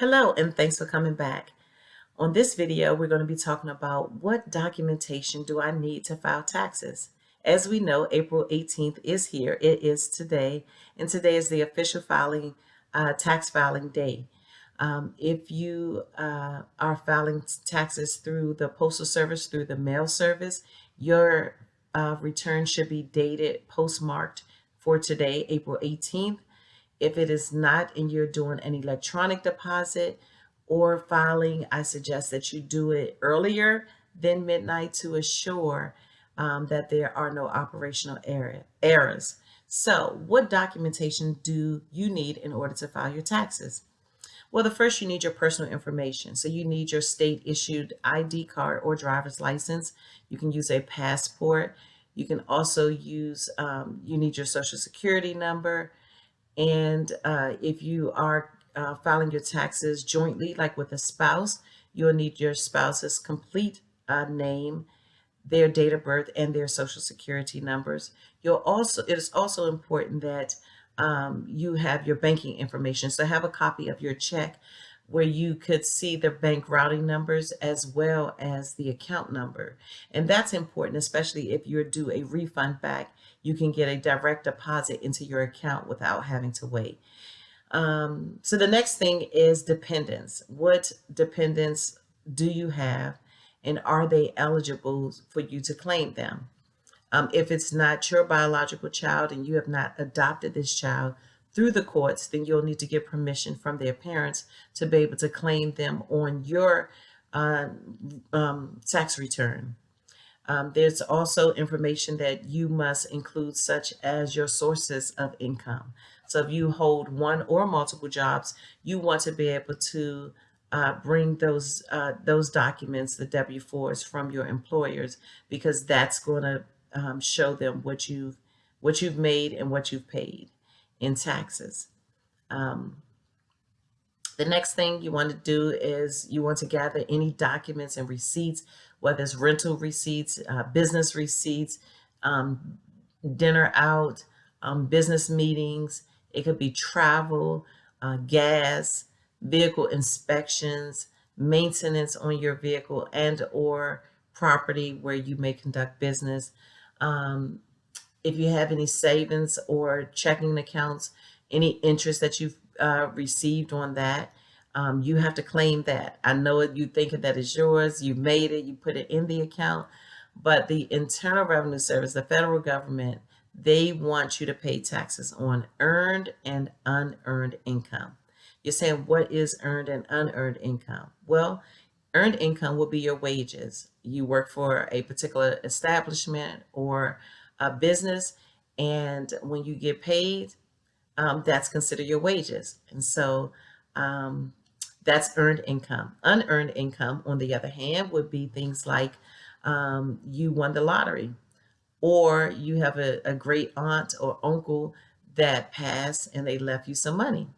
Hello and thanks for coming back. On this video, we're going to be talking about what documentation do I need to file taxes. As we know, April 18th is here. It is today, and today is the official filing, uh, tax filing day. Um, if you uh, are filing taxes through the Postal Service, through the mail service, your uh, return should be dated, postmarked for today, April 18th. If it is not and you're doing an electronic deposit or filing, I suggest that you do it earlier than midnight to assure um, that there are no operational error, errors. So what documentation do you need in order to file your taxes? Well, the first you need your personal information. So you need your state issued ID card or driver's license. You can use a passport. You can also use, um, you need your social security number, and uh, if you are uh, filing your taxes jointly, like with a spouse, you'll need your spouse's complete uh, name, their date of birth, and their social security numbers. You'll also, it is also important that um, you have your banking information. So have a copy of your check where you could see the bank routing numbers as well as the account number. And that's important, especially if you're due a refund back, you can get a direct deposit into your account without having to wait. Um, so the next thing is dependents. What dependents do you have and are they eligible for you to claim them? Um, if it's not your biological child and you have not adopted this child, through the courts, then you'll need to get permission from their parents to be able to claim them on your uh, um, tax return. Um, there's also information that you must include such as your sources of income. So if you hold one or multiple jobs, you want to be able to uh, bring those uh, those documents, the W-4s from your employers, because that's going to um, show them what you've what you've made and what you've paid in taxes. Um, the next thing you want to do is you want to gather any documents and receipts, whether it's rental receipts, uh, business receipts, um, dinner out, um, business meetings. It could be travel, uh, gas, vehicle inspections, maintenance on your vehicle and or property where you may conduct business, um, if you have any savings or checking accounts, any interest that you've uh, received on that, um, you have to claim that. I know you thinking that it's yours, you made it, you put it in the account, but the Internal Revenue Service, the federal government, they want you to pay taxes on earned and unearned income. You're saying, what is earned and unearned income? Well, earned income will be your wages. You work for a particular establishment or a business and when you get paid, um, that's considered your wages. And so um, that's earned income. Unearned income, on the other hand, would be things like um, you won the lottery or you have a, a great aunt or uncle that passed and they left you some money.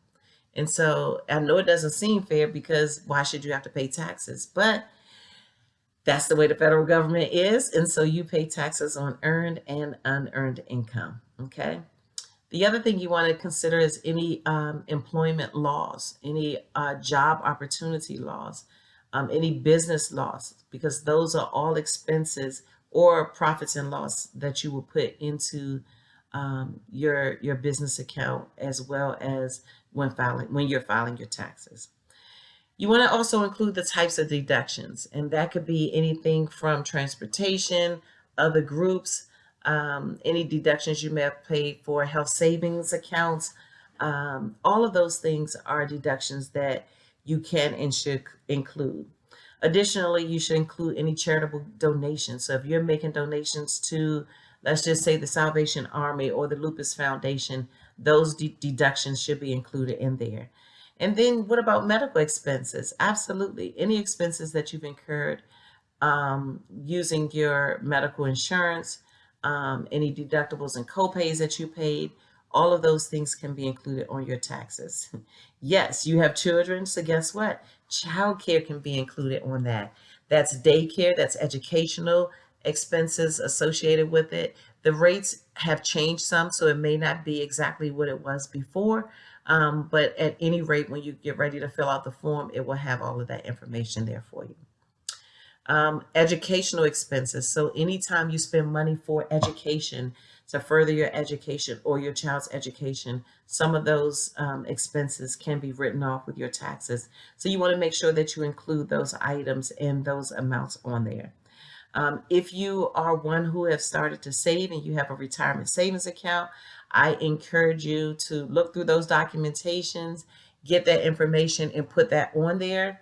And so I know it doesn't seem fair because why should you have to pay taxes? But that's the way the federal government is. And so you pay taxes on earned and unearned income. Okay. The other thing you want to consider is any um, employment laws, any uh, job opportunity laws, um, any business laws, because those are all expenses or profits and loss that you will put into um, your your business account as well as when filing when you're filing your taxes. You want to also include the types of deductions, and that could be anything from transportation, other groups, um, any deductions you may have paid for health savings accounts. Um, all of those things are deductions that you can and should include. Additionally, you should include any charitable donations. So if you're making donations to, let's just say the Salvation Army or the Lupus Foundation, those de deductions should be included in there. And then what about medical expenses? Absolutely. Any expenses that you've incurred um, using your medical insurance, um, any deductibles and copays that you paid, all of those things can be included on your taxes. yes, you have children, so guess what? Childcare can be included on that. That's daycare, that's educational expenses associated with it. The rates have changed some, so it may not be exactly what it was before, Um, but at any rate, when you get ready to fill out the form, it will have all of that information there for you. Um, educational expenses. So anytime you spend money for education to further your education or your child's education, some of those um, expenses can be written off with your taxes. So you want to make sure that you include those items and those amounts on there. Um, if you are one who have started to save and you have a retirement savings account, I encourage you to look through those documentations, get that information and put that on there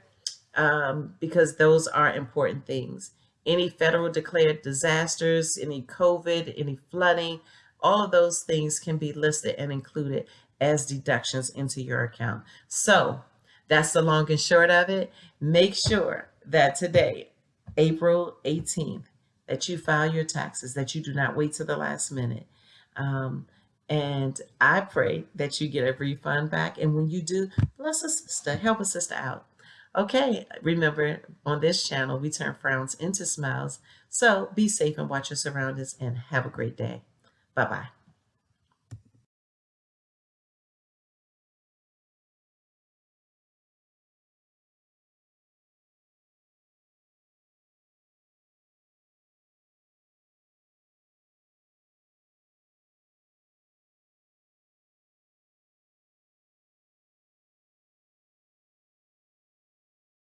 um, because those are important things. Any federal declared disasters, any COVID, any flooding, all of those things can be listed and included as deductions into your account. So that's the long and short of it. Make sure that today, April 18th, that you file your taxes, that you do not wait to the last minute. Um, and I pray that you get a refund back. And when you do, bless a sister, help a sister out. Okay, remember on this channel, we turn frowns into smiles. So be safe and watch your surroundings and have a great day. Bye-bye.